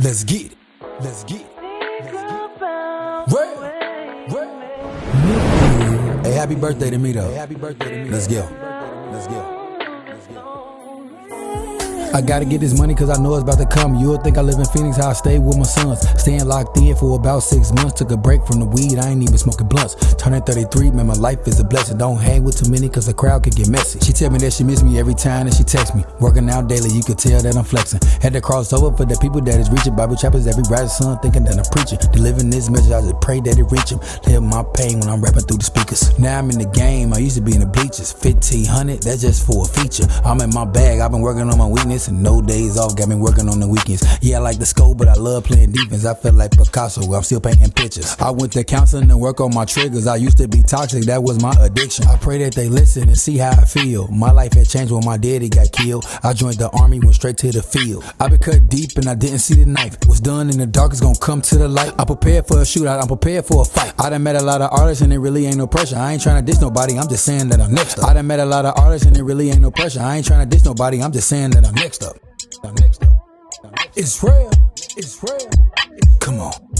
Let's get it. Let's get it. Let's get it. Hey, happy birthday to me though. Hey, happy birthday to me. Let's go. Let's go. I gotta get this money cause I know it's about to come. You'll think I live in Phoenix, how I stay with my sons. Staying locked in for about six months. Took a break from the weed, I ain't even smoking blunts. Turning 33, man, my life is a blessing. Don't hang with too many cause the crowd can get messy. She tell me that she miss me every time that she text me. Working out daily, you can tell that I'm flexing. Had to cross over for the people that is reaching. Bible chapters every rising sun, thinking that I'm preaching. Delivering this message, I just pray that it reach him. Live my pain when I'm rapping through the speakers. Now I'm in the game, I used to be in the bleachers. 1500, that's just for a feature. I'm in my bag, I've been working on my weakness and no days off got me working on the weekends. Yeah, I like the scope, but I love playing defense. I feel like Picasso, I'm still painting pictures. I went to counseling and work on my triggers. I used to be toxic, that was my addiction. I pray that they listen and see how I feel. My life had changed when my daddy got killed. I joined the army, went straight to the field. I been cut deep and I didn't see the knife. Was done in the dark, it's gonna come to the light. I'm prepared for a shootout, I'm prepared for a fight. I done met a lot of artists and it really ain't no pressure. I ain't trying to diss nobody, I'm just saying that I'm next up. I done met a lot of artists and it really ain't no pressure. I ain't trying to diss nobody, I'm just saying that I'm next up. I'm next up. It's real. It's real. Come on.